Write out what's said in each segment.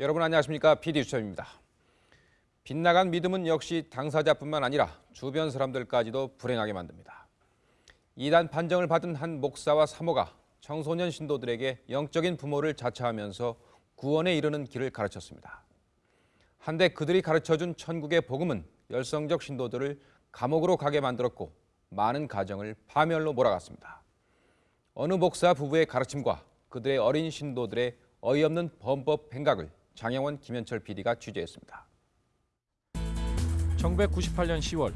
여러분 안녕하십니까? PD 수첩입니다. 빗나간 믿음은 역시 당사자뿐만 아니라 주변 사람들까지도 불행하게 만듭니다. 이단 판정을 받은 한 목사와 사모가 청소년 신도들에게 영적인 부모를 자처하면서 구원에 이르는 길을 가르쳤습니다. 한데 그들이 가르쳐준 천국의 복음은 열성적 신도들을 감옥으로 가게 만들었고 많은 가정을 파멸로 몰아갔습니다. 어느 목사 부부의 가르침과 그들의 어린 신도들의 어이없는 범법 행각을 장영원 김현철 PD가 취재했습니다. 1998년 10월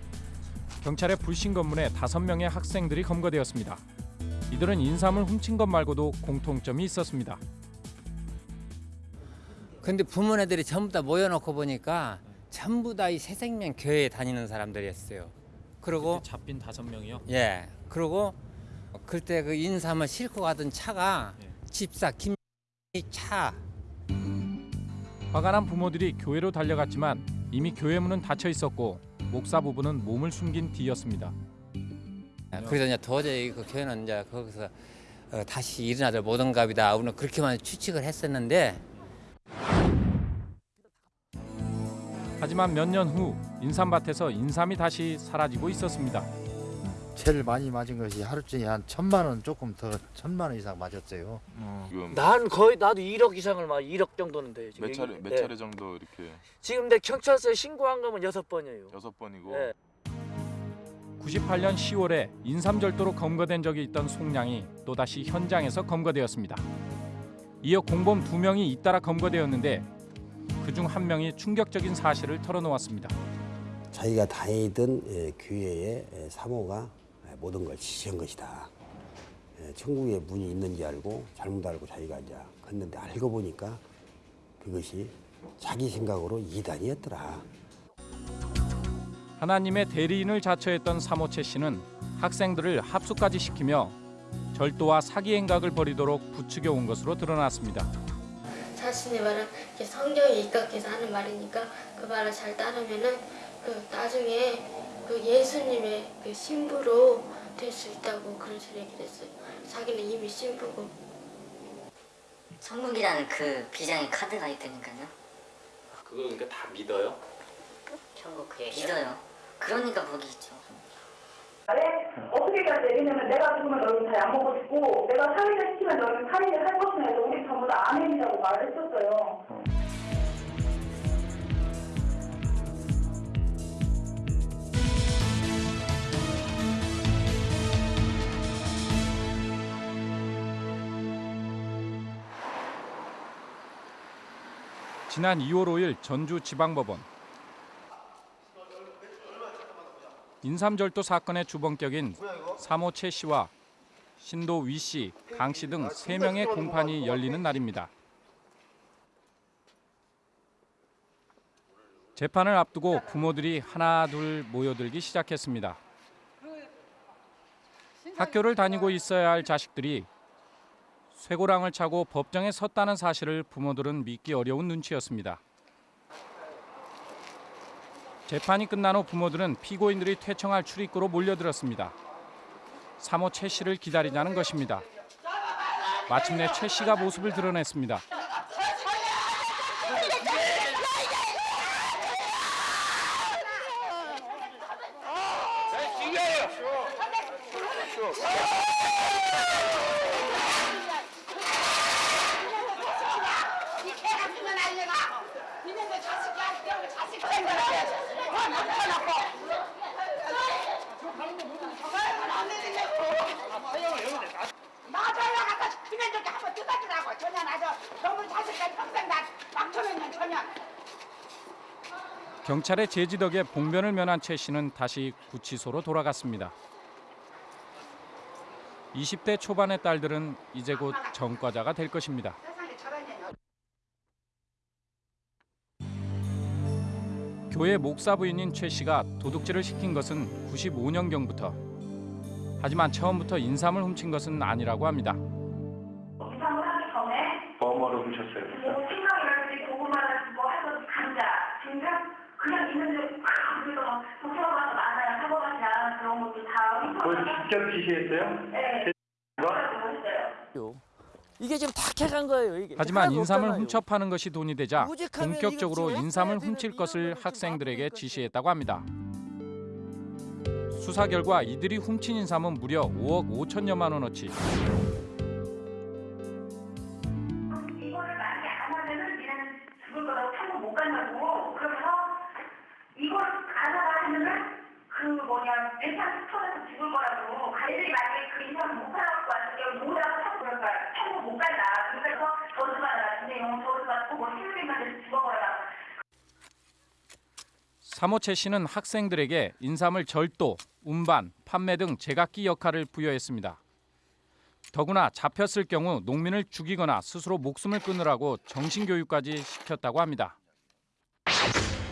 경찰의 불신 검문에 5명의 학생들이 검거되었습니다. 이들은 인삼을 훔친 것 말고도 공통점이 있었습니다. 근데 부모네들이 전부 다 모여놓고 보니까 전부 다 이 새생명 교회에 다니는 사람들이었어요. 그리고 잡힌 5명이요? 예, 그리고 그때 그 인삼을 싣고 가던 차가 예. 집사 김차 화가 난 부모들이 교회로 달려갔지만 이미 교회 문은 닫혀 있었고 목사 부부는 몸을 숨긴 뒤였습니다. 그래서 이제 도저히 그 교회는 이제 거기서 어, 다시 일어나들 못한갑이다. 우리는 그렇게만 추측을 했었는데 하지만 몇 년 후 인삼밭에서 인삼이 다시 사라지고 있었습니다. 제일 많이 맞은 것이 하루쯤에 한 천만 원 조금 더 천만 원 이상 맞았어요. 지금 난 거의 나도 1억 이상을 막 1억 정도는 돼 지금. 몇 차례 몇 네. 차례 정도 이렇게 지금 내 경찰서에 신고한 거면 여섯 번이에요. 여섯 번이고 네. 98년 10월에 인삼절도로 검거된 적이 있던 송량이 또다시 현장에서 검거되었습니다. 이어 공범 두 명이 잇따라 검거되었는데 그중 한 명이 충격적인 사실을 털어놓았습니다. 자기가 다니던 예, 교회의 예, 사모가 예, 모든 걸 지시한 것이다. 예, 천국에 문이 있는지 알고 잘못 알고 자기가 이제 갔는데 알고 보니까 그것이 자기 생각으로 이단이었더라. 하나님의 대리인을 자처했던 사모채 씨는 학생들을 합숙까지 시키며 절도와 사기 행각을 벌이도록 부추겨 온 것으로 드러났습니다. 자신의 말은 성경에 입각해서 하는 말이니까 그 말을 잘 따르면은 그 나중에 그 예수님의 그 신부로 될 수 있다고 그런 얘기를 했어요. 자기는 이미 신부고. 천국이라는 그 비장의 카드가 있다니까요. 그거 그러니까 다 믿어요? 천국 그 믿어요. 그러니까 거기 있죠. 어떻게까지 얘기냐면 내가 죽으면 너희는 다 약 먹고 죽고 내가 살인을 시키면 너희는 살인을 할 것이냐 해서 우리 전부 다 아멘이라고 말을 했었어요. 지난 2월 5일 전주지방법원 인삼절도 사건의 주범격인 사모 최 씨와 신도 위 씨, 강 씨 등 3명의 공판이 열리는 날입니다. 재판을 앞두고 부모들이 하나 둘 모여들기 시작했습니다. 학교를 다니고 있어야 할 자식들이 쇠고랑을 차고 법정에 섰다는 사실을 부모들은 믿기 어려운 눈치였습니다. 재판이 끝난 후 부모들은 피고인들이 퇴청할 출입구로 몰려들었습니다. 사모 최 씨를 기다리자는 것입니다. 마침내 최 씨가 모습을 드러냈습니다. 경찰의 제지 덕에 봉변을 면한 최 씨는 다시 구치소로 돌아갔습니다. 20대 초반의 딸들은 이제 곧 전과자가 될 것입니다. 교회 목사 부인인 최 씨가 도둑질을 시킨 것은 95년경부터. 하지만 처음부터 인삼을 훔친 것은 아니라고 합니다. 직접 지시했어요? 네. 뭐? 그래서 했어요. 이게 지금 다 캐간 거예요. 이게 하지만 인삼을 없잖아요. 훔쳐 파는 것이 돈이 되자 본격적으로 인삼을 훔칠 것을 학생들에게 지시했다고 합니다. 수사 결과 이들이 훔친 인삼은 무려 5억 5천여만 원어치. 사모채 씨는 학생들에게 인삼을 절도, 운반, 판매 등 제각기 역할을 부여했습니다. 더구나 잡혔을 경우 농민을 죽이거나 스스로 목숨을 끊으라고 정신교육까지 시켰다고 합니다.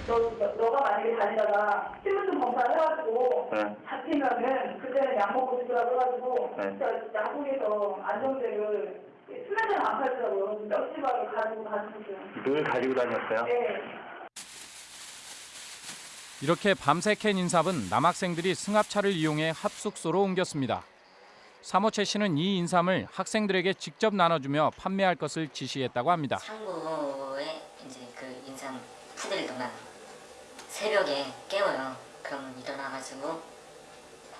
너, 너, 너가 만약에 다니다가 신분증 검사를 해가지고 잡히면은 그때는 약 먹고 죽으라고 해가지고 진짜 야구에서 안정제를 수면제를 안 팔더라고요. 몇 시간을 가지고 가지고 늘 가지고 다녔어요? 네. 이렇게 밤새 캔 인삼은 남학생들이 승합차를 이용해 합숙소로 옮겼습니다. 사모채 씨는 이 인삼을 학생들에게 직접 나눠주며 판매할 것을 지시했다고 합니다. 창고에 이제 그 인삼 푸대를 두면 새벽에 깨워요. 그러면 일어나가지고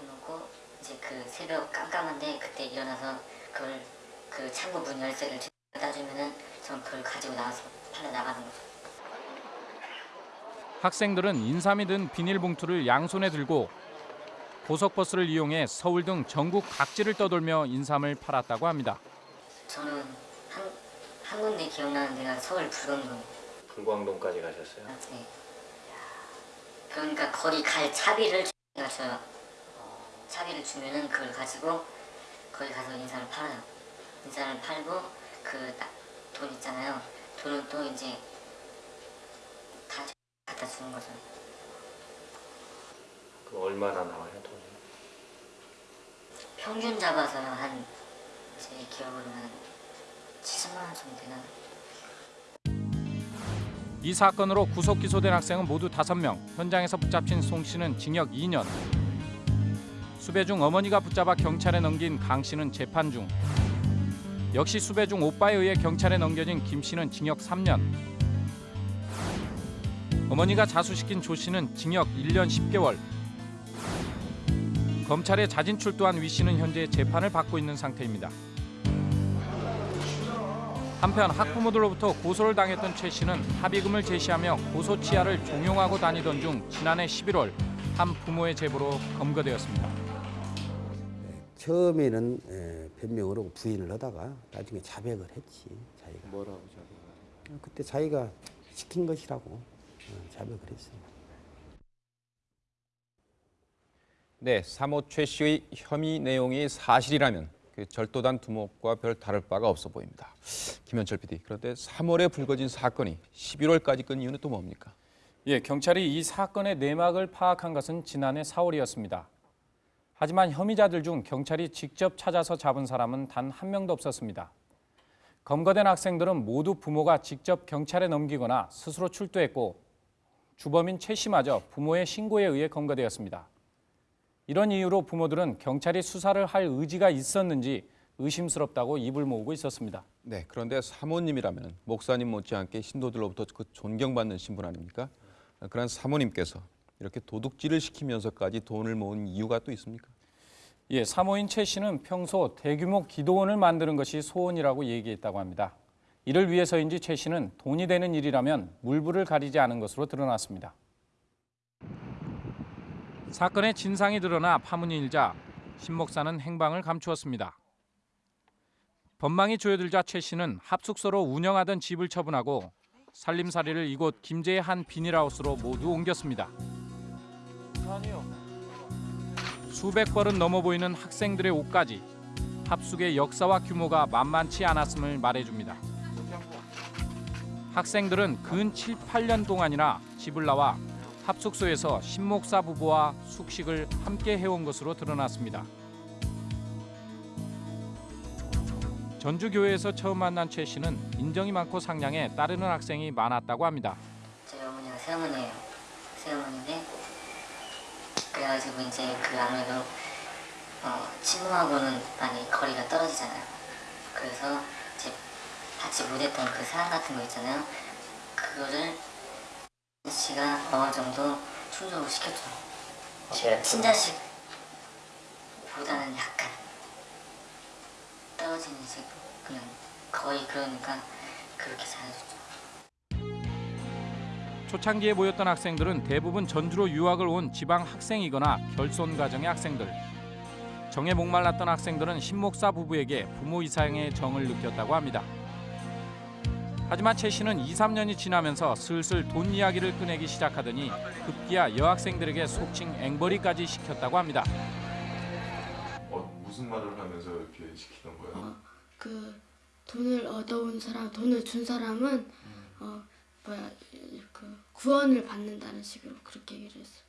해놓고 이제 그 새벽 깜깜한데 그때 일어나서 그걸 그 창고 문 열쇠를 따주면은 전 그걸 가지고 나와서 팔러 나가는 거죠. 학생들은 인삼이 든 비닐봉투를 양손에 들고 고속버스를 이용해 서울 등 전국 각지를 떠돌며 인삼을 팔았다고 합니다. 저는 한, 한 군데 기억나는 데가 서울 불광동. 불광동까지 가셨어요? 네. 그러니까 거기 갈 차비를 제가 줘요. 차비를 주면은 그걸 가지고 거기 가서 인삼을 팔아요. 인삼을 팔고 그 돈 있잖아요. 돈은 또 이제 다 갖다 주는 거죠. 그 얼마나 나와요 돈이? 평균 잡아서 한 제 기억으로는 70만 원 정도 되나? 이 사건으로 구속 기소된 학생은 모두 5명. 현장에서 붙잡힌 송 씨는 징역 2년. 수배 중 어머니가 붙잡아 경찰에 넘긴 강 씨는 재판 중. 역시 수배 중 오빠에 의해 경찰에 넘겨진 김 씨는 징역 3년. 어머니가 자수시킨 조 씨는 징역 1년 10개월. 검찰에 자진 출두한 위 씨는 현재 재판을 받고 있는 상태입니다. 한편 학부모들로부터 고소를 당했던 최 씨는 합의금을 제시하며 고소 치하를 종용하고 다니던 중 지난해 11월 한 부모의 제보로 검거되었습니다. 처음에는 하고 부인을 하다가 나중에 자백을 했지 자기가. 뭐라고 자기가? 그때 자기가 시킨 것이라고 어, 자백을 했어요. 네, 사모 최 씨의 혐의 내용이 사실이라면 그 절도단 두목과 별 다를 바가 없어 보입니다. 김현철 PD, 그런데 3월에 불거진 사건이 11월까지 끈 이유는 또 뭡니까? 예, 경찰이 이 사건의 내막을 파악한 것은 지난해 4월이었습니다. 하지만 혐의자들 중 경찰이 직접 찾아서 잡은 사람은 단 한 명도 없었습니다. 검거된 학생들은 모두 부모가 직접 경찰에 넘기거나 스스로 출두했고 주범인 최 씨마저 부모의 신고에 의해 검거되었습니다. 이런 이유로 부모들은 경찰이 수사를 할 의지가 있었는지 의심스럽다고 입을 모으고 있었습니다. 네, 그런데 사모님이라면 목사님 못지않게 신도들로부터 그 존경받는 신분 아닙니까? 그런 사모님께서 이렇게 도둑질을 시키면서까지 돈을 모은 이유가 또 있습니까? 예, 사모인 최 씨는 평소 대규모 기도원을 만드는 것이 소원이라고 얘기했다고 합니다. 이를 위해서인지 최 씨는 돈이 되는 일이라면 물불을 가리지 않은 것으로 드러났습니다. 사건의 진상이 드러나 파문이 일자 신 목사는 행방을 감추었습니다. 법망이 조여들자 최 씨는 합숙소로 운영하던 집을 처분하고 살림살이를 이곳 김제의 한 비닐하우스로 모두 옮겼습니다. 수백 벌은 넘어 보이는 학생들의 옷까지 합숙의 역사와 규모가 만만치 않았음을 말해줍니다. 학생들은 근 7, 8년 동안이나 집을 나와 합숙소에서 신목사 부부와 숙식을 함께 해온 것으로 드러났습니다. 전주교회에서 처음 만난 최 씨는 인정이 많고 상냥해 따르는 학생이 많았다고 합니다. 저희 어머니가 새어머니예요. 새어머니인데 그래가지고 이제 그 아무래도 어, 친구하고는 많이 거리가 떨어지잖아요. 그래서 제 받지 못했던 그 사랑 같은 거 있잖아요. 그거를 씨가 어느 정도 충족을 시켜줘. 친자식 보다는 약간 떨어지는 식 그냥 거의 그러니까 그렇게 잘해줬죠. 초창기에 모였던 학생들은 대부분 전주로 유학을 온 지방 학생이거나 결손 가정의 학생들. 정에 목말랐던 학생들은 신목사 부부에게 부모 이상의 정을 느꼈다고 합니다. 하지만 최 씨는 2, 3년이 지나면서 슬슬 돈 이야기를 꺼내기 시작하더니 급기야 여학생들에게 속칭 앵벌이까지 시켰다고 합니다. 어, 무슨 말을 하면서 이렇게 시키는 거예요? 그 돈을 얻어온 사람, 돈을 준 사람은 어 뭐야 그 구원을 받는다는 식으로 그렇게 얘기를 했어.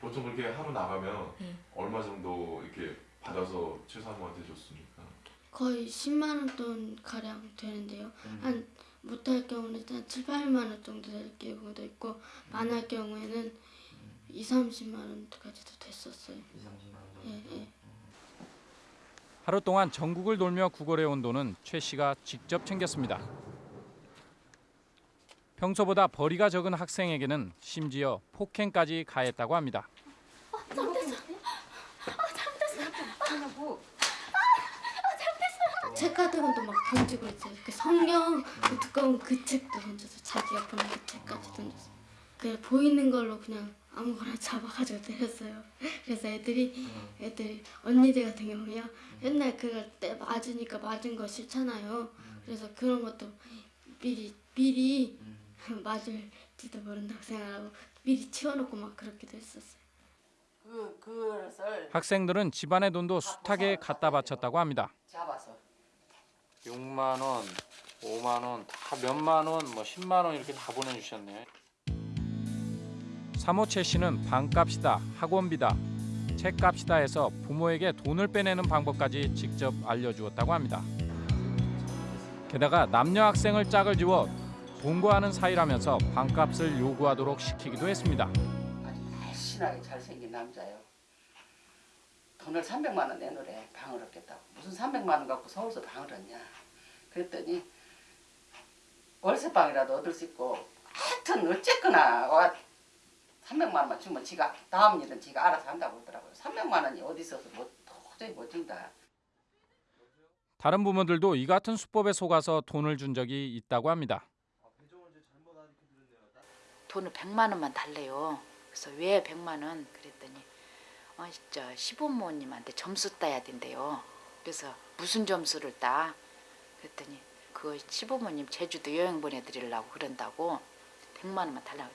보통 그렇게 하루 나가면 네. 얼마 정도 이렇게 받아서 최사모한테 줬습니까? 거의 10만 원 돈 가량 되는데요. 한 못할 경우는 한 7, 8만 원 정도 될 경우도 있고 많을 경우에는 2, 30만 원까지도 됐었어요. 예, 예. 하루 동안 전국을 돌며 구걸해 온 돈은 최 씨가 직접 챙겼습니다. 평소보다 벌이가 적은 학생에게는 심지어 폭행까지 가했다고 합니다. 책 같은 것도 막 던지고 있어요. 그 성경 그 두꺼운 그 책도 던져서 자기가 보는 그 책까지 던져서 그 보이는 걸로 그냥 아무거나 잡아가지고 때렸어요. 그래서 애들이 애들이 언니들 같은 경우요 맨날 그걸 때 맞으니까 맞은 거 싫잖아요. 그래서 그런 것도 미리 미리 맞을지도 모른다고 생각하고 미리 치워놓고 막 그렇게도 했었어요. 그 학생들은 집안의 돈도 숱하게 갖다 바쳤다고 합니다. 잡아서 6만 원, 5만 원, 다 몇만 원, 뭐 10만 원 이렇게 다 보내주셨네. 사모 최 씨는 방값이다, 학원비다, 책값이다 해서 부모에게 돈을 빼내는 방법까지 직접 알려주었다고 합니다. 게다가 남녀 학생을 짝을 지워 동거하는 사이라면서 방값을 요구하도록 시키기도 했습니다. 날씬하게 잘생긴 남자요. 돈을 300만 원 내놓으래 방을 얻겠다고. 무슨 300만 원 갖고 서울서 방을 얻냐. 그랬더니 월세방이라도 얻을 수 있고 하여튼 어쨌거나 와 300만 원만 주면 지가 다음 일은 지가 알아서 한다고 그러더라고요. 300만 원이 어디 있어서 뭐 도저히 못 준다. 다른 부모들도 이 같은 수법에 속아서 돈을 준 적이 있다고 합니다. 돈을 100만 원만 달래요. 그래서 왜 100만 원? 그랬더니 어, 저 시부모님한테 점수 따야 된대요. 그래서 무슨 점수를 따? 그랬더니 그 시부모님 제주도 여행 보내드리려고 그런다고 100만 원만 달라고.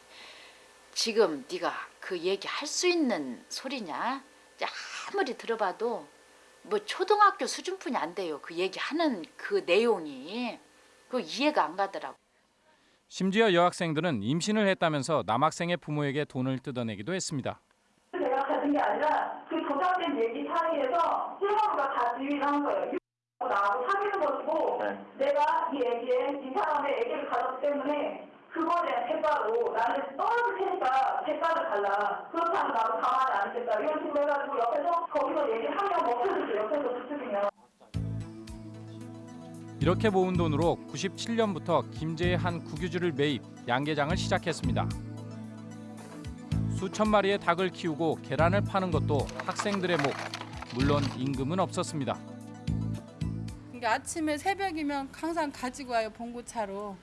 지금 네가 그 얘기 할 수 있는 소리냐? 아무리 들어봐도 뭐 초등학교 수준뿐이 안 돼요. 그 얘기하는 그 내용이 그 이해가 안 가더라고. 심지어 여학생들은 임신을 했다면서 남학생의 부모에게 돈을 뜯어내기도 했습니다. 가진 게 아니라 그 조작된 얘기 사이에서 실버가 다 지휘를 한 거예요. 나하고 사귀는 것이고 내가 이 애기에 이 사람의 애기를 가졌기 때문에 그거에 대한 대가로 나는 떨어질 테니까 대가를 달라. 그렇지 않으면 나도 가만히 안 있겠다. 이런 식으로 해가지고 옆에서 거기서 얘기를 하면 먹혀주죠. 옆에서 부추기면. 이렇게 모은 돈으로 97년부터 김제의 한 국유지를 매입, 양계장을 시작했습니다. 수천 마리의 닭을 키우고 계란을 파는 것도 학생들의 목, 물론 임금은 없었습니다. 그러니까 아침에 새벽이면 항상 가지고 와요 봉고차로.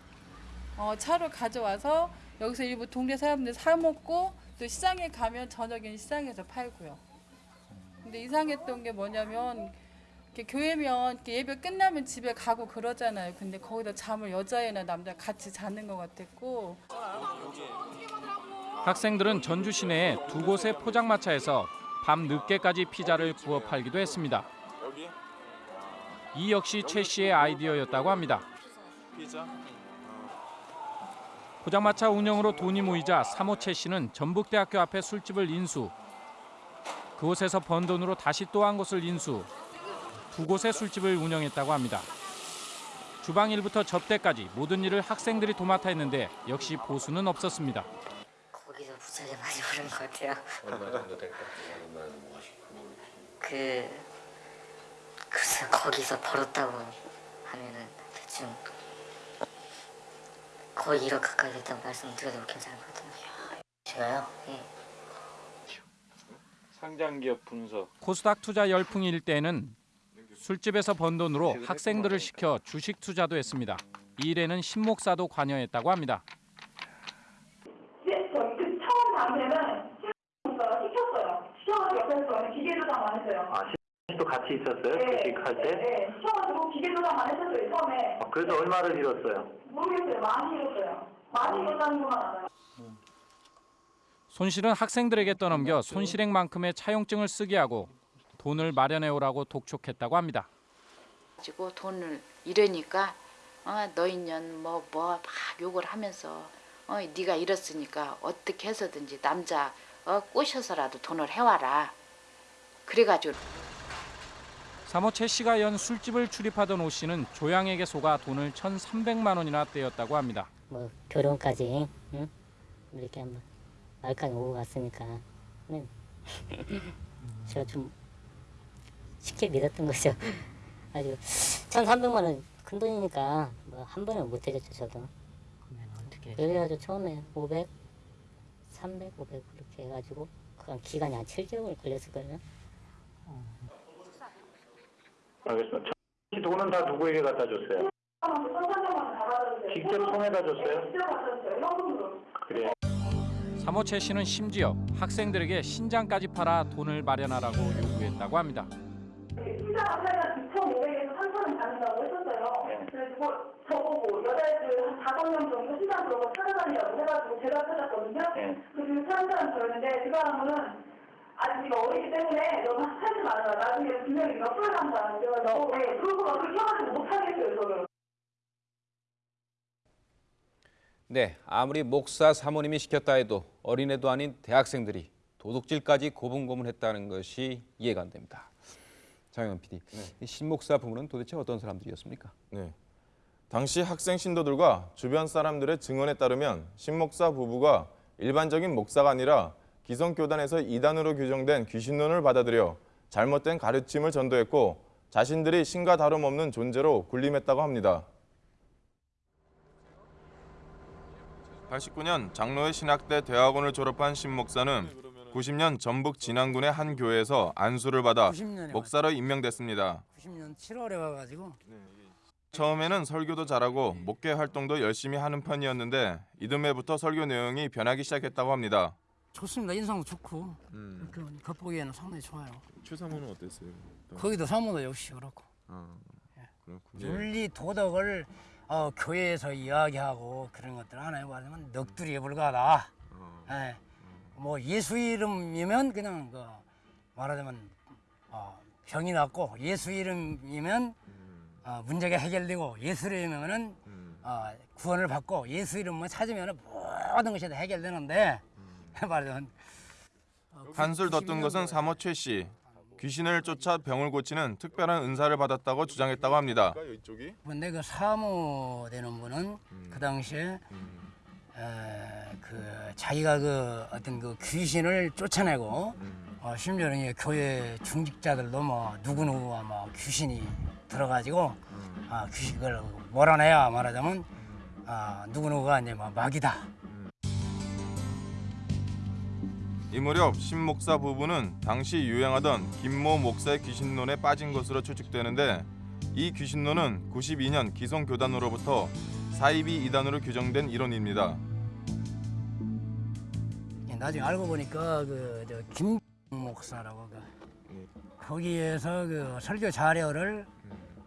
어, 차로 가져와서 여기서 일부 동네 사람들 사 먹고 또 시장에 가면 저녁엔 시장에서 팔고요. 근데 이상했던 게 뭐냐면 교회면 예배 끝나면 집에 가고 그러잖아요. 근데 거기다 잠을 여자애나 남자 같이 자는 것 같았고 학생들은 전주 시내의 두 곳의 포장마차에서 밤 늦게까지 피자를 구워 팔기도 했습니다. 이 역시 최 씨의 아이디어였다고 합니다. 포장마차 운영으로 돈이 모이자 사모 최 씨는 전북대학교 앞에 술집을 인수. 그곳에서 번 돈으로 다시 또 한 곳을 인수. 두 곳의 술집을 운영했다고 합니다. 주방 일부터 접대까지 모든 일을 학생들이 도맡아 했는데 역시 보수는 없었습니다. 부채를 많이 벌은 것 같아요. 얼마 정도 될까? 얼마나 그 글쎄 거기서 벌었다고 하면은 대충 거의 1억 가까이 됐다고 말씀드려도 괜찮을 것 같은데. 제가요? 예. 상장기업 분석. 코스닥 투자 열풍이 일 때에는 술집에서 번 돈으로 학생들을 시켜 주식 투자도 했습니다. 이 일에는 신목사도 관여했다고 합니다. 예, 저그 처음 당시에는 신문사가 시켰어요. 시켜가지고 옆에서 저는 기계 조작만 했어요. 아, 또 같이 있었어요? 네, 주식할 때? 네, 시켜가지고 기계 조작만 했었어요. 처음에 아, 그래서 얼마를 잃었어요? 모르겠어요. 많이 잃었어요. 많이 잃었다는 것만 알아요. 손실은 학생들에게 떠넘겨 손실액만큼의 차용증을 쓰게 하고 돈을 마련해 오라고 독촉했다고 합니다. 가지고 돈을 잃으니까 어, 너희년 뭐 뭐 막 욕을 하면서 어, 네가 잃었으니까 어떻게 해서든지 남자 어, 꼬셔서라도 돈을 해와라. 그래가지고 사모 최 씨가 연 술집을 출입하던 오 씨는 조양에게 속아 돈을 1,300만 원이나 떼었다고 합니다. 뭐 결혼까지 응? 이렇게 한번 말까지 오고 갔으니까 네. 제가 좀 쉽게 믿었던 거죠. 아주 1,300만 원 큰 돈이니까 뭐 한 번은 못 해줬죠 저도. 그래가지고 처음에 500, 300, 500 그렇게 해가지고 그간 기간이 한 7개월 걸렸을 거예요. 알겠습니다. 이 돈은 다 누구에게 갖다 줬어요? 직접 통해다 줬어요? 그래. 사모 최 씨는 심지어 학생들에게 신장까지 팔아 돈을 마련하라고 요구했다고 합니다. 신장 앞에는 2,500에서 3,000원 받는다고 했었어요. 그래가지고 저보고 여자애들 한 다섯 명 정도 신장 들어가 찾아다니라고 해가지고 제가 찾았거든요. 그리고 찾은 사람 저였는데 그 사람은 아직 네가 어리기 때문에 너무 하지 말아라. 나중에 분명히 네가 풀어간다. 그래가지고 네, 그러고 막 그렇게 해가지고 못하겠어요 저를. 네, 아무리 목사 사모님이 시켰다 해도 어린애도 아닌 대학생들이 도둑질까지 고분고분했다는 것이 이해가 안 됩니다. 장영현 PD, 이 신목사 부부는 도대체 어떤 사람들이었습니까? 네. 당시 학생 신도들과 주변 사람들의 증언에 따르면 신 목사 부부가 일반적인 목사가 아니라 기성교단에서 이단으로 규정된 귀신론을 받아들여 잘못된 가르침을 전도했고 자신들이 신과 다름없는 존재로 군림했다고 합니다. 89년 장로회 신학대 대학원을 졸업한 신 목사는 90년 전북 진안군의 한 교회에서 안수를 받아 90년에 목사로 임명됐습니다. 90년 7월에 와가지고 처음에는 설교도 잘하고 목회 활동도 열심히 하는 편이었는데 이듬해부터 설교 내용이 변하기 시작했다고 합니다. 좋습니다. 인상도 좋고 그 겉보기에는 상당히 좋아요. 최사모는 어땠어요? 거기도 사모도 역시 그렇고 아, 그렇군요. 윤리 도덕을 어, 교회에서 이야기하고 그런 것들 하나에 말하면 넋두리에 불과하다. 예. 뭐 예수 이름이면 그냥 그 말하자면 어, 병이 낫고 예수 이름이면 어, 문제가 해결되고 예수 이름이면은 어, 구원을 받고 예수 이름만 찾으면 모든 것이 다 해결되는데 말하자면 한술 덧뜬 것은 사모 최 씨. 귀신을 쫓아 병을 고치는 특별한 은사를 받았다고 주장했다고 합니다. 근데 그 사모 되는 분은 그 당시에 에, 그 자기가 그 어떤 그 귀신을 쫓아내고 어, 심지어는 이 교회 중직자들도 뭐 누구 누구가 뭐 귀신이 들어가지고 아, 귀신을 몰아내야 말하자면 아, 누구 누구가 이제 뭐 마귀다. 이 무렵 신 목사 부부는 당시 유행하던 김모 목사의 귀신론에 빠진 것으로 추측되는데 이 귀신론은 92년 기성교단으로부터 사이비 이단으로 규정된 이론입니다. 예, 나중에 알고 보니까 그김 목사라고 그 거기에서 그 설교 자료를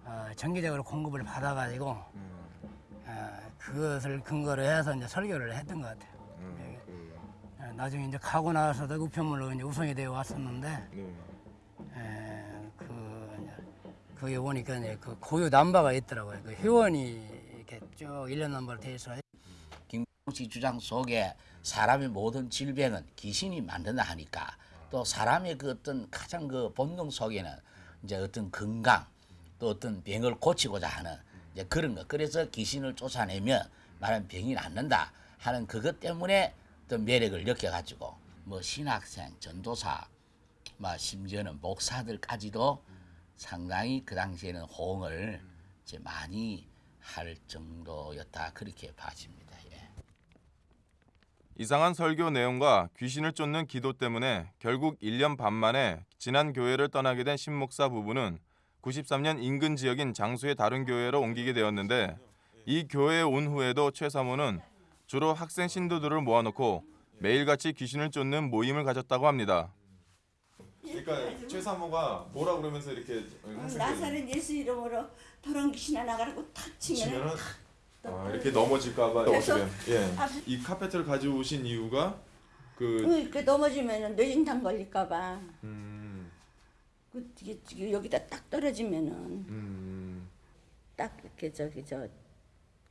어, 정기적으로 공급을 받아가지고 어, 그것을 근거로 해서 이제 설교를 했던 것 같아요. 나중에 이제 가고 나서도 우편물로 이제 우선이 되어 왔었는데 에, 그 이제 거기 보니까 이제 그 고유 남바가 있더라고요. 그 회원이 이렇게 쭉 일련 남바로 돼 있어요. 김씨 주장 속에 사람의 모든 질병은 귀신이 만든다 하니까 또 사람의 그 어떤 가장 그 본능 속에는 이제 어떤 건강 또 어떤 병을 고치고자 하는 이제 그런 거 그래서 귀신을 쫓아내면 말하면 병이 낫는다 하는 그것 때문에 또 매력을 느껴가지고 뭐 신학생 전도사 뭐 심지어는 목사들까지도 상당히 그 당시에는 호응을 이제 많이 할 정도였다 그렇게 봐집니다. 이상한 설교 내용과 귀신을 쫓는 기도 때문에 결국 1년 반 만에 지난 교회를 떠나게 된 신목사 부부는 93년 인근 지역인 장수의 다른 교회로 옮기게 되었는데 이 교회에 온 후에도 최 사모는 주로 학생 신도들을 모아놓고 매일같이 귀신을 쫓는 모임을 가졌다고 합니다. 그러니까 최 사모가 뭐라 그러면서 이렇게 나사렛 예수 이름으로 더러운 귀신아 나가라고 탁 치면은 아, 이렇게 넘어질까봐 그래서 어떻게 예. 앞- 이 카페트를 가져오신 이유가 그 응, 이렇게 넘어지면은 뇌진탕 걸릴까봐. 음, 그 이게 여기다 딱 떨어지면은 음, 딱 이렇게 저기 저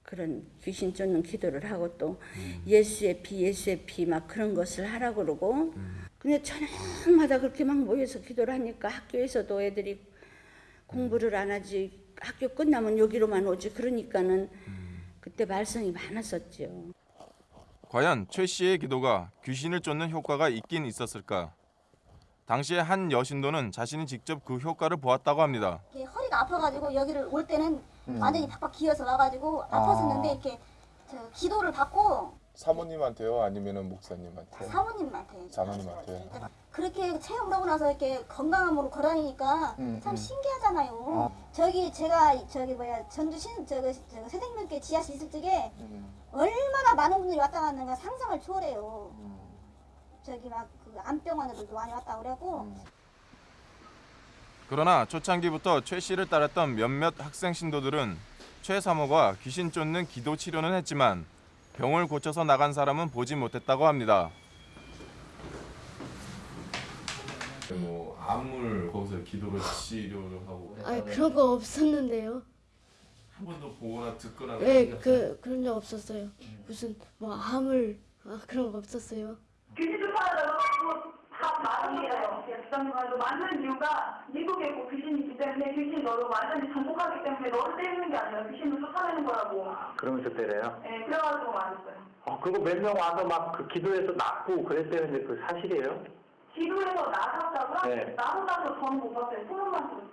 그런 귀신 쫓는 기도를 하고 또 음. 예수의 피 예수의 피 막 그런 것을 하라고 그러고 음. 근데 저녁마다 그렇게 막 모여서 기도를 하니까 학교에서도 애들이 공부를 안 하지 학교 끝나면 여기로만 오지 그러니까는 음. 그때 말썽이 많았었죠. 과연 최 씨의 기도가 귀신을 쫓는 효과가 있긴 있었을까? 당시에 한 여신도는 자신이 직접 그 효과를 보았다고 합니다. 허리가 아파가지고 여기를 올 때는 음. 완전히 팍팍 기어서 와가지고 아팠었는데 이렇게 저 기도를 받고 사모님한테요, 아니면은 목사님한테? 사모님한테 사모님한테. 그렇게 체험을 하고 나서 이렇게 건강함으로 걸어다니니까 음, 참 음. 신기하잖아요. 저기 제가 저기 뭐야 전주 신 저거 저거 새생명교회 지하실 있을 적에 음. 얼마나 많은 분들이 왔다 갔는가 상상을 초월해요. 저기 막그 안병원들도 많이 왔다 그래고 그러나 초창기부터 최 씨를 따랐던 몇몇 학생 신도들은 최 사모가 귀신 쫓는 기도 치료는 했지만 병을 고쳐서 나간 사람은 보지 못했다고 합니다. 뭐 암을 거기서 기도를 치료를 하고 아 그런 거 없었는데요. 한 번도 보거나 듣거나 네, 그 그런 적 없었어요. 무슨 뭐 암을 아 그런 거 없었어요. 귀신 쫓아다가 다 거예요. 부장님도 맞는 이유가 미국에 고 귀신이 있기 때문에 귀신 너를 완전히 정복하기 때문에 너를 때리는 게 아니라 귀신을 쫓아내는 거라고. 그러면서 때려요? 네, 그래가지고 맞았어요. 어, 그거 몇 명 와서 막 그 기도해서 낫고 그랬다는데 그 사실이에요? 기도해서 나섰다고요? 네. 나섰다고 저는 못 봤어요. 소문만 들었어요.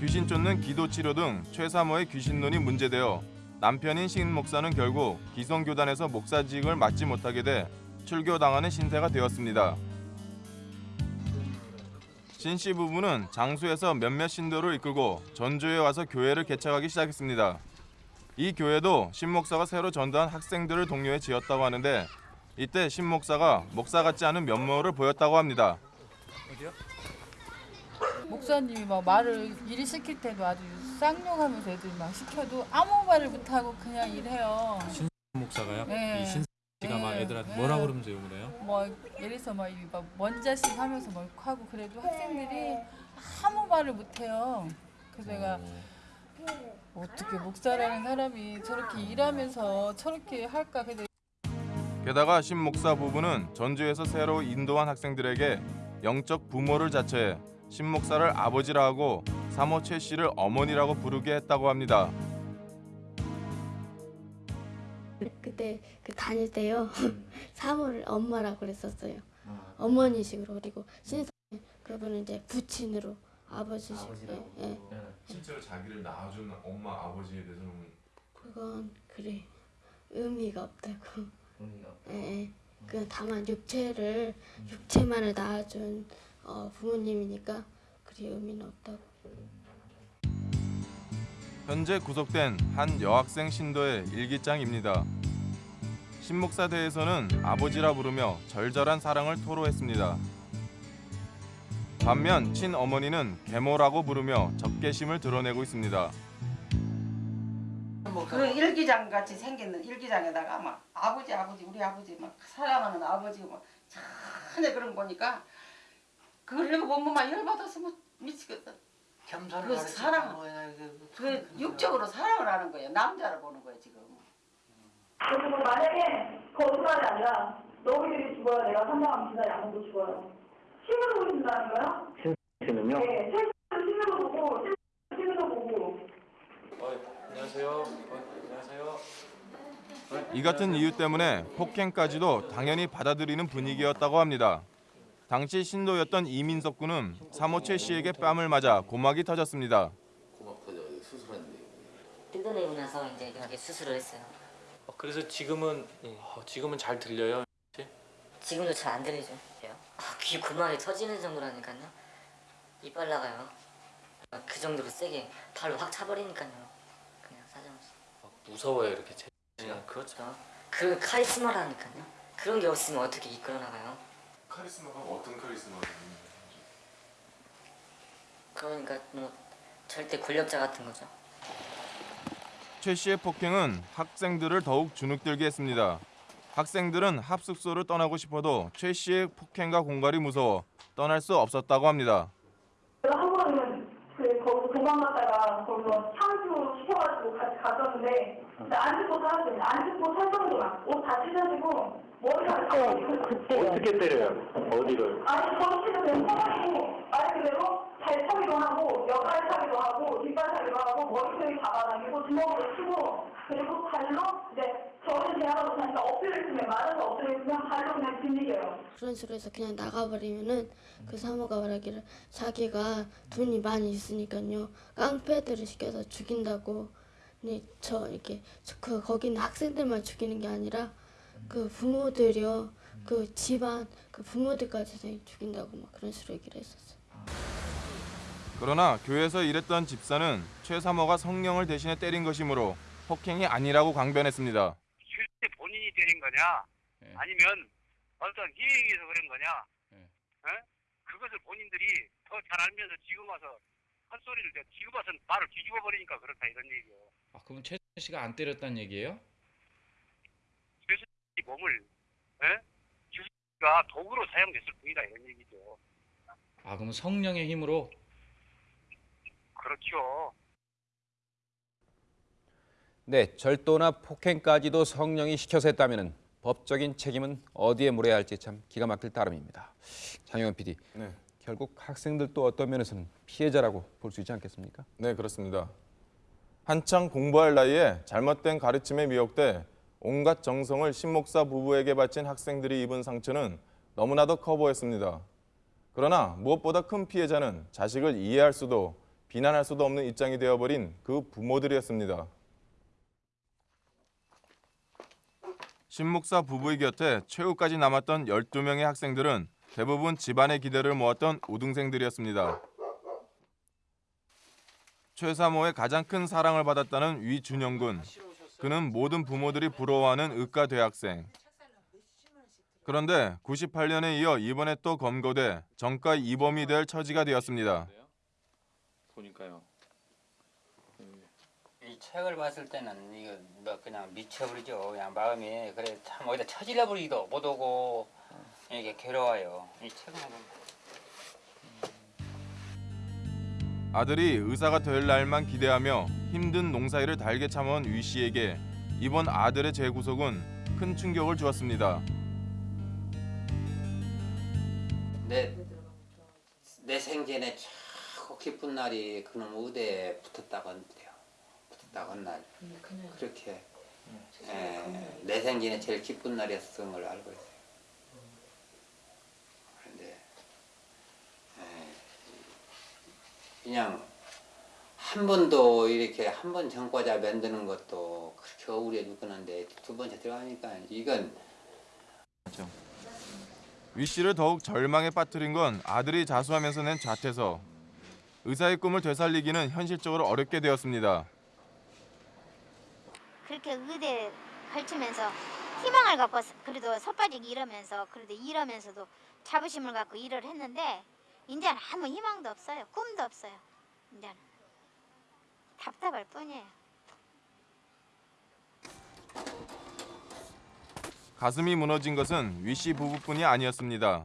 귀신 쫓는 기도 치료 등 최사모의 귀신론이 문제되어 남편인 신 목사는 결국 기성교단에서 목사직을 맡지 못하게 돼 출교당하는 신세가 되었습니다. 신씨 부부는 장수에서 몇몇 신도를 이끌고 전주에 와서 교회를 개척하기 시작했습니다. 이 교회도 신 목사가 새로 전도한 학생들을 동료해 지었다고 하는데 이때 신 목사가 목사 같지 않은 면모를 보였다고 합니다. 목사님이 막 말을 일이 시킬 때도 아주 쌍욕하면서 애들이 막 시켜도 아무 말을 못하고 그냥 일해요. 신 목사가요? 네. 이신 씨가 막 네. 애들한테 네. 뭐라 그러면서 욕을 해요? 뭐 예를 들어서 막먼 자식 하면서 막 하고 그래도 학생들이 아무 말을 못해요. 그래서 내가 어떻게 목사라는 사람이 저렇게 일하면서 저렇게 할까? 근데 게다가 신 목사 부부는 전주에서 새로 인도한 학생들에게 영적 부모를 자처해 신 목사를 아버지라 하고 사모 최 씨를 어머니라고 부르게 했다고 합니다. 그때 그 다닐 때요 사모를 엄마라고 그랬었어요. 어머니식으로 그리고 신사 그분은 이제 부친으로 아버지식. 예, 예. 실제로 자기를 낳아준 엄마 아버지에 대해서는 그건 그래 의미가 없다고. 예, 예. 그 다만 육체를 육체만을 낳아준 어, 부모님이니까 그리 의미는 없다고. 현재 구속된 한 여학생 신도의 일기장입니다. 신목사 대에서는 아버지라 부르며 절절한 사랑을 토로했습니다. 반면 친어머니는 계모라고 부르며 적개심을 드러내고 있습니다. 그 일기장 같이 생겼는 일기장에다가 막 아버지 아버지 우리 아버지 막 사랑하는 아버지 막 전혀 그런 거 보니까 그걸 막 열받아서 뭐 미치겠다. 겸손을 그 사랑 거야, 그 육적으로 사랑을 하는 거예요. 남자를 보는 거예요 지금. 그래서 뭐 만약에 거짓말이 아니라 너희들이 죽어야 내가 선장하면 진짜 양도 죽어요. 신으로 보신다는 거요? 신은요? 네, 실제로 신으로 보고 실제로 신으로 보고. 안녕하세요. 안녕하세요. 이 같은 이유 때문에 폭행까지도 당연히 받아들이는 분위기였다고 합니다. 당시 신도였던 이민석 군은 사모 최 씨에게 뺨을 맞아 고막이 터졌습니다. 뜯어내고 나서 이제 이렇게 수술을 했어요. 어, 그래서 지금은 어, 지금은 잘 들려요. 지금도 잘 안 들리죠? 아, 귀 고막이 터지는 정도라니까요. 이빨 나가요. 아, 그 정도로 세게 발로 확 차버리니까요. 그냥 사정없이. 무서워요 이렇게 제. 그렇죠. 그 카리스마라니까요. 그런 게 없으면 어떻게 이끌어 나가요? 카리스마가 어떤 카리스마가 그러니까 뭐 절대 권력자 같은 거죠. 최 씨의 폭행은 학생들을 더욱 주눅들게 했습니다. 학생들은 합숙소를 떠나고 싶어도 최 씨의 폭행과 공갈이 무서워 떠날 수 없었다고 합니다. 그래서 한 번은 그 거기서 도망갔다가 거기서 향수 시켜가지고 같이 갔었는데 안 죽고 살았어요. 안 죽고 살 정도만 옷다 찢어지고 머리가 다 어떻게 때려요? 어디를? 아니 정치도 그냥 쳐가지고 말 그대로 발차기도 하고 역발차기도 하고 뒷발 차기도 하고 머리카락이 잡아당기고 주먹으로 치고 그리고 발로 이제 저는 대학으로 다니까 엎드려 있으면 맞아서 엎드려 있으면 발로 그냥 뒷리겨요. 그런 식으로 해서 그냥 나가버리면은 그 사모가 말하기를 자기가 돈이 많이 있으니까요 깡패들을 시켜서 죽인다고 근데 저 이렇게 저- 그 거기 있는 학생들만 죽이는 게 아니라 그 부모들이요 그 집안 그 부모들까지 죽인다고 막 그런 식으로 얘기를 했었어요. 그러나 교회에서 일했던 집사는 최 사모가 성령을 대신해 때린 것이므로 폭행이 아니라고 강변했습니다. 실제 본인이 때린 거냐 아니면 어떤 힘에 의해서 그런 거냐 어? 그것을 본인들이 더 잘 알면서 지금 와서 헛소리를 내가 지금 와서 말을 뒤집어 버리니까 그렇다 이런 얘기요 아, 그럼 최 씨가 안 때렸다는 얘기예요? 이 몸을 에? 주가 도구로 사용됐을 뿐이다 이런 얘기죠 아, 그럼 성령의 힘으로 그렇죠 네, 절도나 폭행까지도 성령이 시켜서 했다면 법적인 책임은 어디에 물어야 할지 참 기가 막힐 따름입니다. 장영현 PD, 네. 결국 학생들도 어떤 면에서는 피해자라고 볼 수 있지 않겠습니까? 네, 그렇습니다. 한창 공부할 나이에 잘못된 가르침에 미혹돼 온갖 정성을 신목사 부부에게 바친 학생들이 입은 상처는 너무나도 커 보였습니다. 그러나 무엇보다 큰 피해자는 자식을 이해할 수도 비난할 수도 없는 입장이 되어버린 그 부모들이었습니다. 신목사 부부의 곁에 최후까지 남았던 12명의 학생들은 대부분 집안의 기대를 모았던 우등생들이었습니다. 최사모의 가장 큰 사랑을 받았다는 위준영 군. 그는 모든 부모들이 부러워하는 의과 대학생. 그런데 98년에 이어 이번에 또 검거돼 정가 이범이 될 처지가 되었습니다. 보니까요. 이 책을 봤을 때는 이거 뭐 그냥 미쳐버리죠. 그냥 마음이 그래 참 어디다 처질러 버리기도 못하고 이게 괴로워요. 이 책은 아들이 의사가 될 날만 기대하며 힘든 농사일을 달게 참아온 위 씨에게 이번 아들의 재구속은 큰 충격을 주었습니다. 내, 내 생전에 최 고 기쁜 날이 그놈 의대에 붙었다고 한대요. 붙었다고 한 날. 그렇게 에, 내 생전에 제일 기쁜 날이었던 걸 알고 있어요. 그런데 에, 그냥 한 번도 이렇게 한 번 전과자 만드는 것도 그렇게 억울해 죽겠는데 두 번째 들어가니까 이건 위 씨를 더욱 절망에 빠뜨린 건 아들이 자수하면서 낸 자퇴서. 의사의 꿈을 되살리기는 현실적으로 어렵게 되었습니다. 그렇게 의대 걸치면서 희망을 갖고 그래도 섣빠지기 이러면서 그래도 이러면서도 자부심을 갖고 일을 했는데 이제는 아무 희망도 없어요. 꿈도 없어요. 이제는 답답할 뿐이에요. 가슴이 무너진 것은 위씨 부부뿐이 아니었습니다.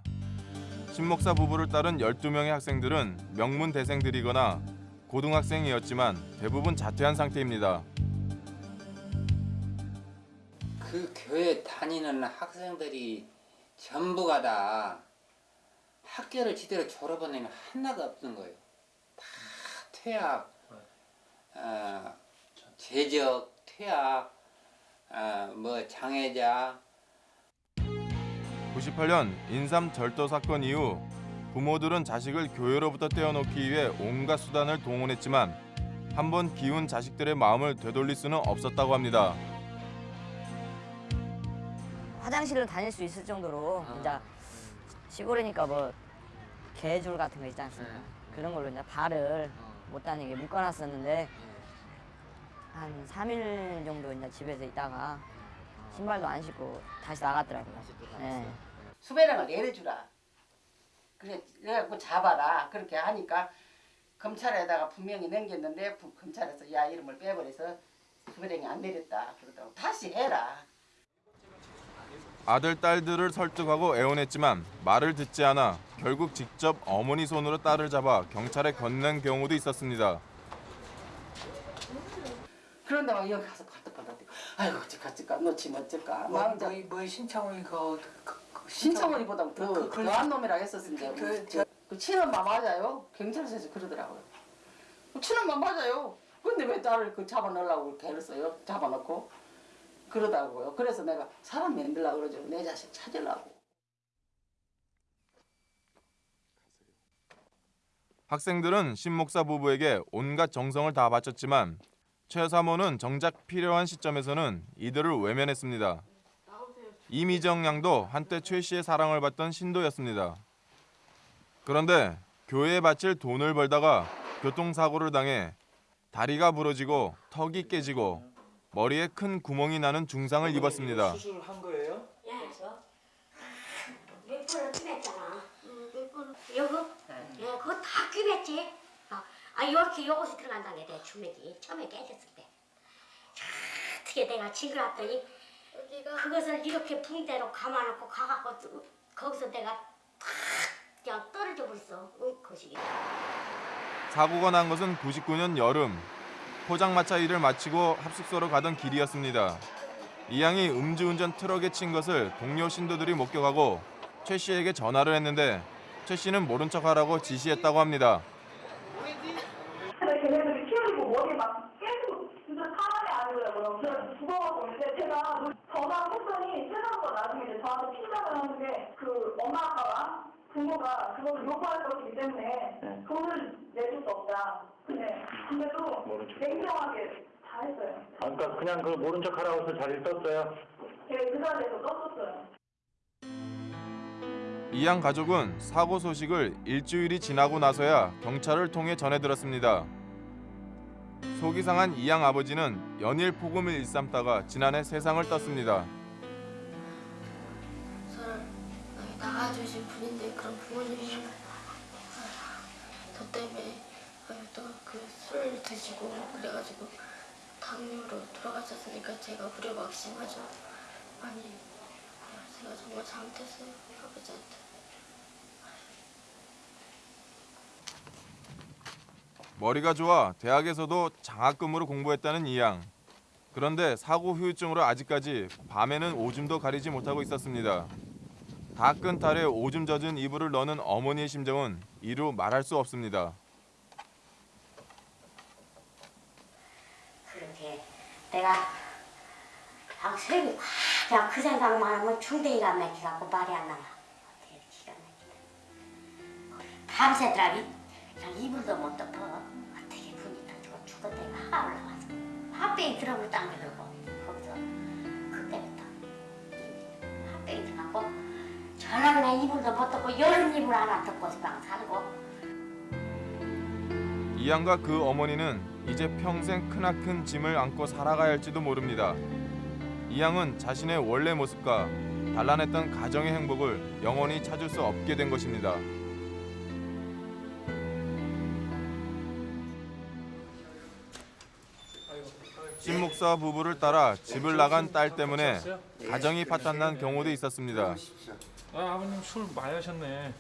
신 목사 부부를 따른 12명의 학생들은 명문 대생들이거나 고등학생이었지만 대부분 자퇴한 상태입니다. 그 교회 다니는 학생들이 전부가 다 학교를 제대로 졸업한 애는 하나도 없는 거예요. 다 퇴학, 어, 재적, 퇴학, 어, 뭐 장애자, 98년 인삼 절도 사건 이후 부모들은 자식을 교회로부터 떼어놓기 위해 온갖 수단을 동원했지만 한 번 기운 자식들의 마음을 되돌릴 수는 없었다고 합니다. 화장실을 다닐 수 있을 정도로 이제 시골이니까 뭐 개줄 같은 거 있지 않습니까? 그런 걸로 이제 발을 못 다니게 묶어놨었는데 한 3일 정도 이제 집에서 있다가 신발도 안 신고 다시 나갔더라고요. 네. 수배령을 내려주라. 그래 그래갖고 잡아라. 그렇게 하니까 검찰에다가 분명히 넘겼는데 부- 검찰에서 야 이름을 빼버려서 수배령이 안 내렸다. 그러더라고. 다시 해라. 아들 딸들을 설득하고 애원했지만 말을 듣지 않아 결국 직접 어머니 손으로 딸을 잡아 경찰에 건넨 경우도 있었습니다. 그런데 막 여기 가서 발떡발떡 뛰고 아이고 어쩔까 어쩔까 놓치면 어쩔까 뭐, 막 뭐, 뭐 그, 그, 그 신청원이보다 더 그- 그- 더한 놈이라 했었는데 그- 그, 그 친엄마 맞아요? 경찰서에서 그러더라고요. 그 친엄마 맞아요. 근데 왜 딸을 그 잡아넣으려고 개를 써요? 잡아넣고? 그러다고요. 그래서 내가 사람 만들려고 그러죠. 내 자식 찾으려고. 학생들은 신목사 부부에게 온갖 정성을 다 바쳤지만 최 사모는 정작 필요한 시점에서는 이들을 외면했습니다. 이미정 양도 한때 최 씨의 사랑을 받던 신도였습니다. 그런데 교회에 바칠 돈을 벌다가 교통사고를 당해 다리가 부러지고 턱이 깨지고 머리에 큰 구멍이 나는 중상을 입었습니다. 수술한 거예요? 예, 저. 몇 번을. 요거? 예, 그거 다 끼맸지. 아, 아, 이렇게 요것이 들어간다는 게내 주맥이 처음에 깨졌을 때. 어떻게 내가 징그럽더니 그것을 이렇게 붕대로 감아놓고 가갖고 또 거기서 내가 탁 떨어져 버렸어. 응. 사고가 난 것은 99년 여름 포장마차 일을 마치고 합숙소로 가던 길이었습니다. 이 양이 음주운전 트럭에 친 것을 동료 신도들이 목격하고 최 씨에게 전화를 했는데 최 씨는 모른 척하라고 지시했다고 합니다. 근데 걔네들이 키우고 머리에 막 계속 진짜 사람이 아니더라고요. 그래서 죽어가고 있는데 제가 전화를 했더니 세상과 나중에 이제 저한테 핀잔을 하는데 그 엄마 아빠가 요구할 것이기 때문에 돈을 내줄 수 없다. 근데 근데도 냉정하게 다 했어요. 아, 그러니까 그냥 그 모른 척 하라고 해서 자리를 떴어요. 예, 그 자리에서 떴었어요. 이양 가족은 사고 소식을 일주일이 지나고 나서야 경찰을 통해 전해 들었습니다. 속이 상한 이양 아버지는 연일 폭음을 일삼다가 지난해 세상을 떴습니다. 저를 낳아주신 분인데 그런 부모님이 저 때문에 또그술 드시고 그래가지고 당뇨로 돌아가셨으니까 제가 무료막심하죠. 많이 제가 정말 잘못했어요 아버지한테. 머리가 좋아 대학에서도 장학금으로 공부했다는 이 양. 그런데 사고 후유증으로 아직까지 밤에는 오줌도 가리지 못하고 있었습니다. 다 끈 탈에 오줌 젖은 이불을 넣는 어머니의 심정은 이루 말할 수 없습니다. 그렇게 내가 확 그냥 그 생각만 하면 중대기가 막혀갖고 말이 안 나와. 기가 막히다. 밤새더라니 그냥 이불도 못 덮어. 어떻게 분이 터지고 때가 하 올라와서 화병이 들어오고 당겨들고 거기서 그때부터 화병이 들어가고 내 이불도 못 덮고 여름 이불 하나 덮고서 방 살고 이 양과 그 어머니는 이제 평생 크나큰 짐을 안고 살아가야 할지도 모릅니다. 이 양은 자신의 원래 모습과 단란했던 가정의 행복을 영원히 찾을 수 없게 된 것입니다. 신 목사 부부를 따라 집을 나간 딸 때문에 가정이 파탄난 경우도 있었습니다. 아, 아버님 술 많이 하셨네.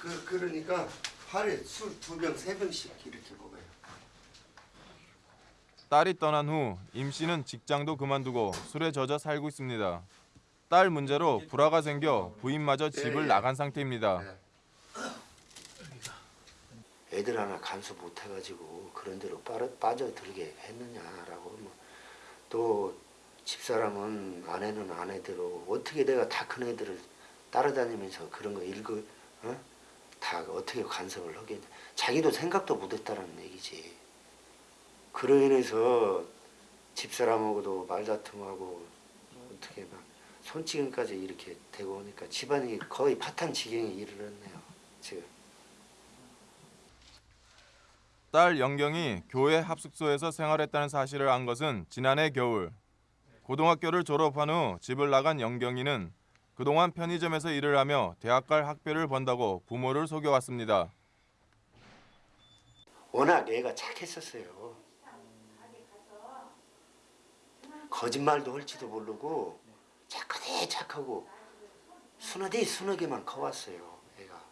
그 그러니까 하루에 술 두 병 세 병씩 이렇게 먹어요. 딸이 떠난 후 임 씨는 직장도 그만두고 술에 젖어 살고 있습니다. 딸 문제로 불화가 생겨 부인마저 집을 예, 예. 나간 상태입니다. 애들 하나 간수 못 해가지고 그런 빠져, 빠져들게 했느냐라고 뭐. 또 집사람은 아내는 아내대로 어떻게 내가 다 큰 애들을 따라다니면서 그런 거 읽어 어? 다 어떻게 간섭을 하겠냐 자기도 생각도 못했다라는 얘기지 그로 인해서 집사람하고도 말다툼하고 어떻게 막 손찌검까지 이렇게 되고 오니까 집안이 거의 파탄 지경에 이르렀네요. 지금. 딸 영경이 교회 합숙소에서 생활했다는 사실을 안 것은 지난해 겨울. 고등학교를 졸업한 후 집을 나간 영경이는 그동안 편의점에서 일을 하며 대학 갈 학비를 번다고 부모를 속여왔습니다. 워낙 애가 착했었어요. 거짓말도 할지도 모르고 착하대 착하고 순하대 순하게만 커왔어요. 애가.